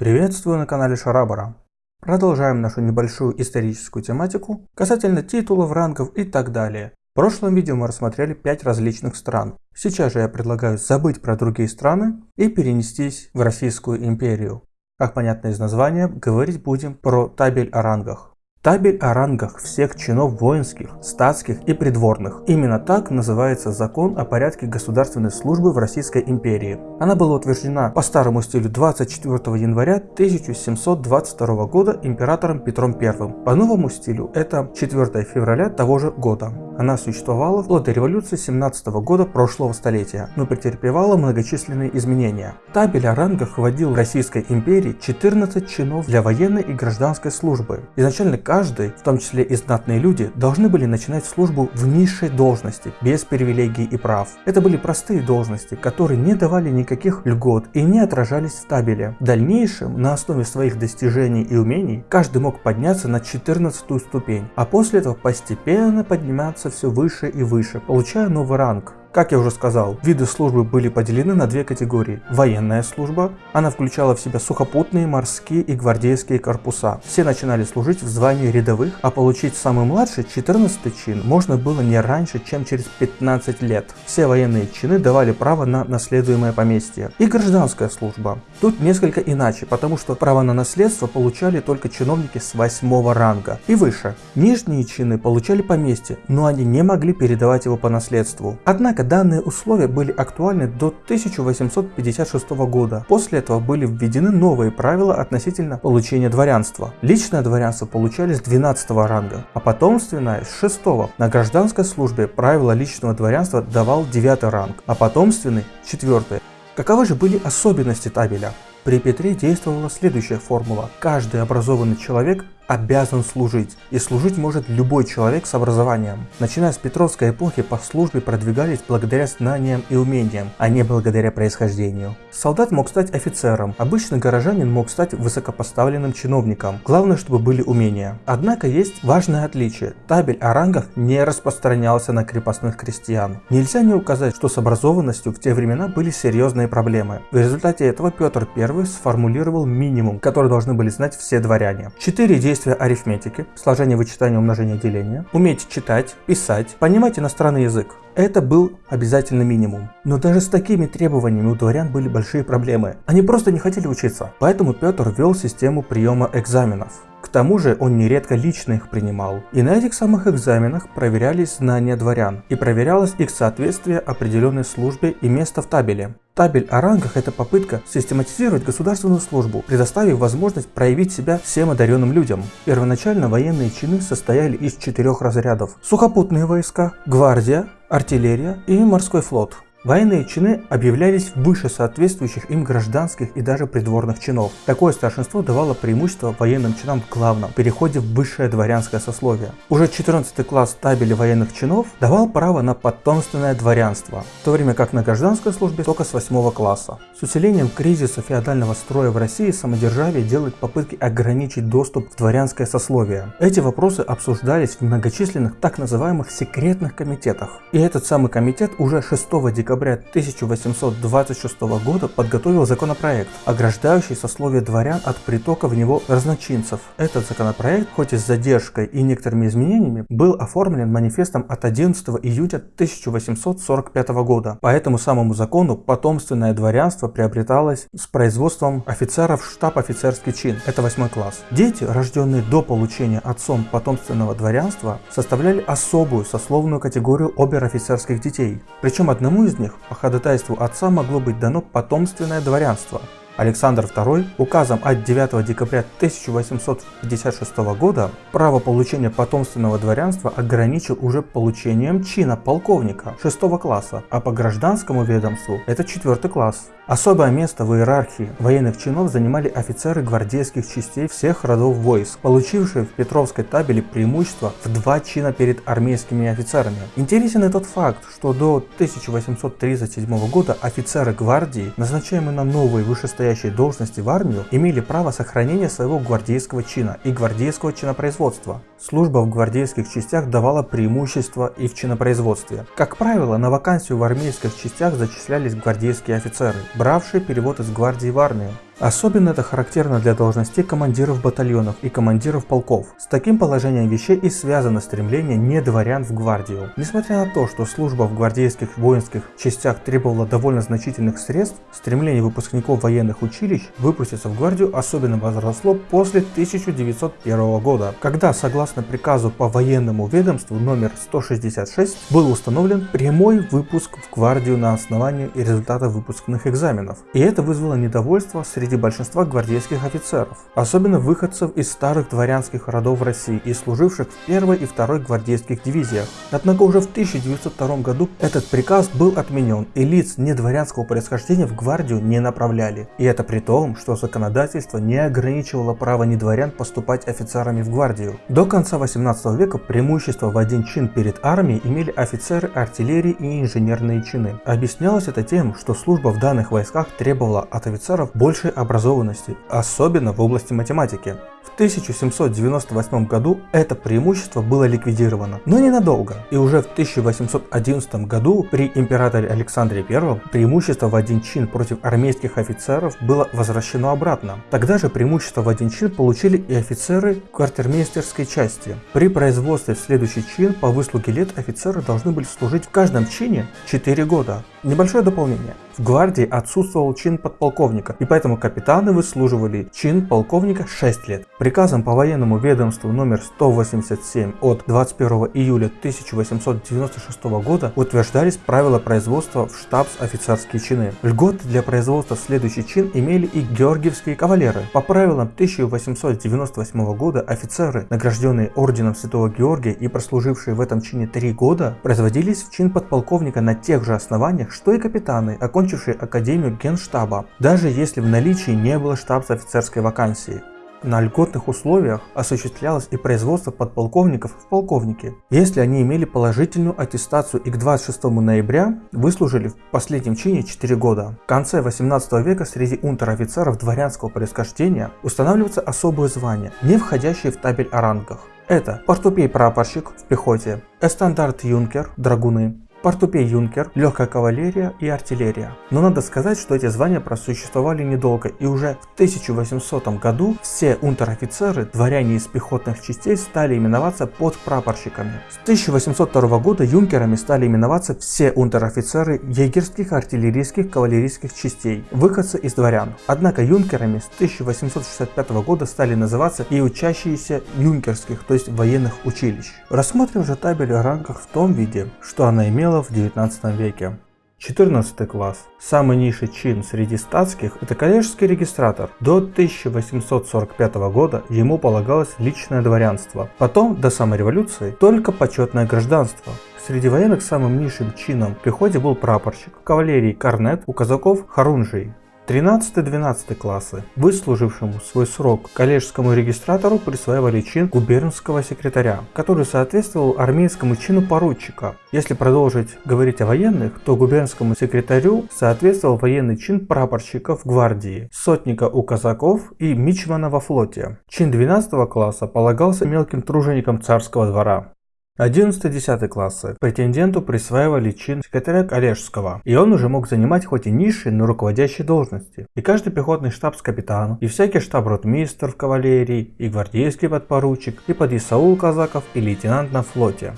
Приветствую на канале Шарабара. Продолжаем нашу небольшую историческую тематику касательно титулов, рангов и так далее. В прошлом видео мы рассмотрели 5 различных стран. Сейчас же я предлагаю забыть про другие страны и перенестись в Российскую империю. Как понятно из названия, говорить будем про табель о рангах. Табель о рангах всех чинов воинских, статских и придворных. Именно так называется закон о порядке государственной службы в Российской империи. Она была утверждена по старому стилю 24 января 1722 года императором Петром I. По новому стилю это 4 февраля того же года. Она существовала вплоть до революции 17 года прошлого столетия, но претерпевала многочисленные изменения. Табель о рангах вводил в Российской империи 14 чинов для военной и гражданской службы. Изначально каждый, в том числе и знатные люди, должны были начинать службу в низшей должности, без привилегий и прав. Это были простые должности, которые не давали никаких льгот и не отражались в табеле. В дальнейшем, на основе своих достижений и умений, каждый мог подняться на 14 ступень, а после этого постепенно подниматься все выше и выше, получая новый ранг. Как я уже сказал, виды службы были поделены на две категории. Военная служба, она включала в себя сухопутные, морские и гвардейские корпуса. Все начинали служить в звании рядовых, а получить самый младший 14 чин можно было не раньше, чем через 15 лет. Все военные чины давали право на наследуемое поместье. И гражданская служба. Тут несколько иначе, потому что право на наследство получали только чиновники с 8 ранга и выше. Нижние чины получали поместье, но они не могли передавать его по наследству. Однако Однако данные условия были актуальны до 1856 года. После этого были введены новые правила относительно получения дворянства. Личное дворянство получали с 12 ранга, а потомственное с 6. На гражданской службе правила личного дворянства давал 9 ранг, а потомственный 4. Каковы же были особенности табеля? При Петре действовала следующая формула. Каждый образованный человек обязан служить, и служить может любой человек с образованием. Начиная с Петровской эпохи по службе продвигались благодаря знаниям и умениям, а не благодаря происхождению. Солдат мог стать офицером, обычный горожанин мог стать высокопоставленным чиновником, главное, чтобы были умения. Однако есть важное отличие. Табель о рангах не распространялся на крепостных крестьян. Нельзя не указать, что с образованностью в те времена были серьезные проблемы. В результате этого Петр I сформулировал минимум, который должны были знать все дворяне. Четыре действия действия арифметики, сложение, вычитание, умножение, деление, уметь читать, писать, понимать иностранный язык. Это был обязательный минимум. Но даже с такими требованиями у дворян были большие проблемы. Они просто не хотели учиться. Поэтому Петр ввел систему приема экзаменов. К тому же он нередко лично их принимал. И на этих самых экзаменах проверялись знания дворян и проверялось их соответствие определенной службе и место в табеле. Табель о рангах – это попытка систематизировать государственную службу, предоставив возможность проявить себя всем одаренным людям. Первоначально военные чины состояли из четырех разрядов – сухопутные войска, гвардия, артиллерия и морской флот. Военные чины объявлялись выше соответствующих им гражданских и даже придворных чинов. Такое старшинство давало преимущество военным чинам в главном переходе в высшее дворянское сословие. Уже 14 класс табели военных чинов давал право на потомственное дворянство, в то время как на гражданской службе только с 8 класса. С усилением кризиса феодального строя в России самодержавие делает попытки ограничить доступ в дворянское сословие. Эти вопросы обсуждались в многочисленных так называемых секретных комитетах. И этот самый комитет уже 6 декабря декабря 1826 года подготовил законопроект, ограждающий сословие дворян от притока в него разночинцев. Этот законопроект, хоть и с задержкой и некоторыми изменениями, был оформлен манифестом от 11 июня 1845 года. По этому самому закону потомственное дворянство приобреталось с производством офицеров штаб офицерский чин, это 8 класс. Дети, рожденные до получения отцом потомственного дворянства, составляли особую сословную категорию обер-офицерских детей. Причем одному из них по ходатайству отца могло быть дано потомственное дворянство. Александр II указом от 9 декабря 1856 года право получения потомственного дворянства ограничил уже получением чина полковника 6 класса, а по гражданскому ведомству это 4 класс. Особое место в иерархии военных чинов занимали офицеры гвардейских частей всех родов войск, получившие в Петровской табеле преимущество в два чина перед армейскими офицерами. Интересен и тот факт, что до 1837 года офицеры гвардии, назначаемые на новые вышестоящие должности в армию, имели право сохранения своего гвардейского чина и гвардейского чинопроизводства. Служба в гвардейских частях давала преимущество и в чинопроизводстве. Как правило, на вакансию в армейских частях зачислялись гвардейские офицеры, бравшие перевод из гвардии в армию. Особенно это характерно для должностей командиров батальонов и командиров полков. С таким положением вещей и связано стремление не дворян в гвардию. Несмотря на то, что служба в гвардейских воинских частях требовала довольно значительных средств, стремление выпускников военных училищ выпуститься в гвардию особенно возросло после 1901 года, когда согласно приказу по военному ведомству номер 166 был установлен прямой выпуск в гвардию на основании результатов выпускных экзаменов. И это вызвало недовольство среди большинства гвардейских офицеров, особенно выходцев из старых дворянских родов России и служивших в первой и второй гвардейских дивизиях. Однако уже в 1902 году этот приказ был отменен и лиц недворянского происхождения в гвардию не направляли. И это при том, что законодательство не ограничивало право недворян поступать офицерами в гвардию. До конца 18 века преимущество в один чин перед армией имели офицеры артиллерии и инженерные чины. Объяснялось это тем, что служба в данных войсках требовала от офицеров большей образованности, особенно в области математики. В 1798 году это преимущество было ликвидировано, но ненадолго. И уже в 1811 году при императоре Александре I преимущество в один чин против армейских офицеров было возвращено обратно. Тогда же преимущество в один чин получили и офицеры квартирмейстерской части. При производстве в следующий чин по выслуге лет офицеры должны были служить в каждом чине 4 года. Небольшое дополнение. В гвардии отсутствовал чин подполковника, и поэтому капитаны выслуживали чин полковника 6 лет. Приказом по военному ведомству номер 187 от 21 июля 1896 года утверждались правила производства в штабс-офицерские чины. Льготы для производства в следующий чин имели и георгиевские кавалеры. По правилам 1898 года офицеры, награжденные орденом Святого Георгия и прослужившие в этом чине 3 года, производились в чин подполковника на тех же основаниях, что и капитаны, окончившие Академию Генштаба, даже если в наличии не было штабс-офицерской вакансии. На льготных условиях осуществлялось и производство подполковников в полковнике, если они имели положительную аттестацию и к 26 ноября выслужили в последнем чине 4 года. В конце 18 века среди унтер-офицеров дворянского происхождения устанавливаются особые звания, не входящие в табель о рангах. Это портупей-прапорщик в пехоте, эстандарт-юнкер, драгуны, Портупей Юнкер, легкая кавалерия и артиллерия. Но надо сказать, что эти звания просуществовали недолго и уже в 1800 году все унтер-офицеры, дворяне из пехотных частей стали именоваться подпрапорщиками. С 1802 года юнкерами стали именоваться все унтер-офицеры егерских, артиллерийских, кавалерийских частей, выходцы из дворян. Однако юнкерами с 1865 года стали называться и учащиеся юнкерских, то есть военных училищ. Рассмотрим же табель о рангах в том виде, что она имела имела в 19 веке. 14 класс. Самый низший чин среди статских – это коллежский регистратор. До 1845 года ему полагалось личное дворянство. Потом, до самой революции, только почетное гражданство. Среди военных самым низшим чином в пехоте был прапорщик, в кавалерии корнет, у казаков хорунжий. 13-12 классы, выслужившему свой срок коллежскому регистратору присваивали чин губернского секретаря, который соответствовал армейскому чину поручика. Если продолжить говорить о военных, то губернскому секретарю соответствовал военный чин прапорщика в гвардии, сотника у казаков и мичмана во флоте. Чин 12 класса полагался мелким труженикам царского двора. 11-10 классы претенденту присваивали чин секретаря коллежского, и он уже мог занимать хоть и низшие, но руководящие должности. И каждый пехотный штабс-капитан, и всякий штаб-ротмистр в кавалерии, и гвардейский подпоручик, и подъясаул казаков, и лейтенант на флоте.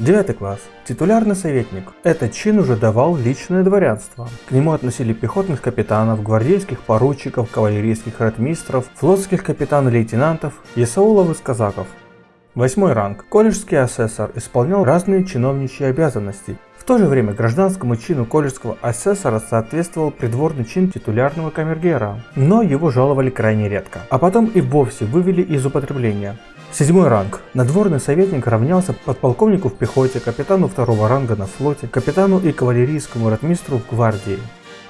9 класс. Титулярный советник. Этот чин уже давал личное дворянство. К нему относили пехотных капитанов, гвардейских поручиков, кавалерийских ротмистров, флотских капитан-лейтенантов, ясаулов из казаков. Восьмой ранг. Колледжский асессор исполнял разные чиновничьи обязанности. В то же время гражданскому чину колледжского асессора соответствовал придворный чин титулярного камергера, но его жаловали крайне редко, а потом и вовсе вывели из употребления. Седьмой ранг. Надворный советник равнялся подполковнику в пехоте, капитану второго ранга на флоте, капитану и кавалерийскому ротмистру в гвардии.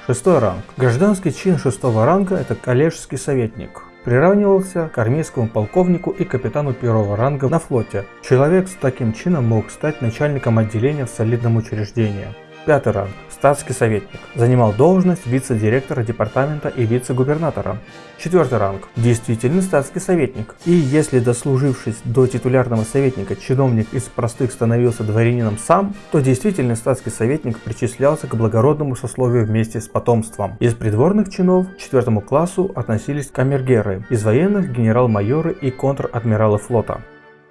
Шестой ранг. Гражданский чин шестого ранга – это коллежский советник приравнивался к армейскому полковнику и капитану первого ранга на флоте. Человек с таким чином мог стать начальником отделения в солидном учреждении. Пятый ранг статский советник. Занимал должность вице-директора департамента и вице-губернатора. Четвертый ранг. Действительный статский советник. И если дослужившись до титулярного советника, чиновник из простых становился дворянином сам, то действительный статский советник причислялся к благородному сословию вместе с потомством. Из придворных чинов к четвертому классу относились камергеры, из военных генерал-майоры и контр-адмиралы флота.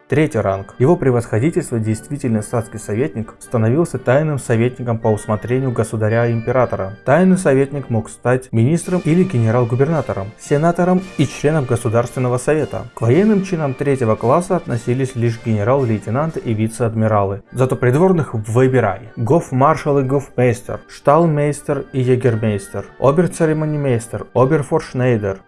Третий ранг. Его превосходительство, действительный статский советник, становился тайным советником по усмотрению государя-императора. Тайный советник мог стать министром или генерал-губернатором, сенатором и членом Государственного совета. К военным чинам третьего класса относились лишь генерал-лейтенанты и вице-адмиралы. Зато придворных выбирай. Гофмаршал и гофмейстер, шталмейстер и егермейстер, обер-церемонимейстер, обер-форшнейдер,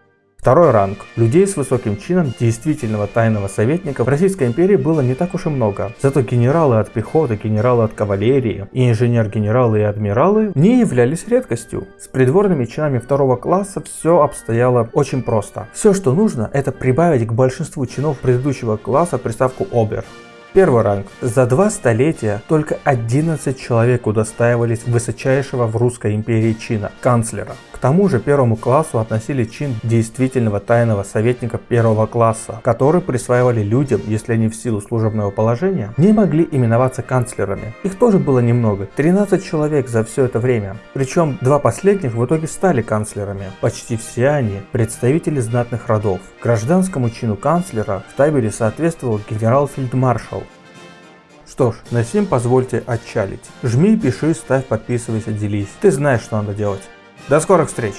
Второй ранг. Людей с высоким чином действительного тайного советника в Российской империи было не так уж и много. Зато генералы от пехоты, генералы от кавалерии и инженер-генералы и адмиралы не являлись редкостью. С придворными чинами второго класса все обстояло очень просто. Все, что нужно, это прибавить к большинству чинов предыдущего класса приставку «обер». Первый ранг. За два столетия только 11 человек удостаивались высочайшего в Русской империи чина – канцлера. К тому же первому классу относили чин действительного тайного советника первого класса, который присваивали людям, если они в силу служебного положения не могли именоваться канцлерами. Их тоже было немного, 13 человек за все это время. Причем два последних в итоге стали канцлерами. Почти все они представители знатных родов. Гражданскому чину канцлера в табеле соответствовал генерал-фельдмаршал, что ж, на сим позвольте отчалить. Жми, пиши, ставь, подписывайся, делись. Ты знаешь, что надо делать. До скорых встреч!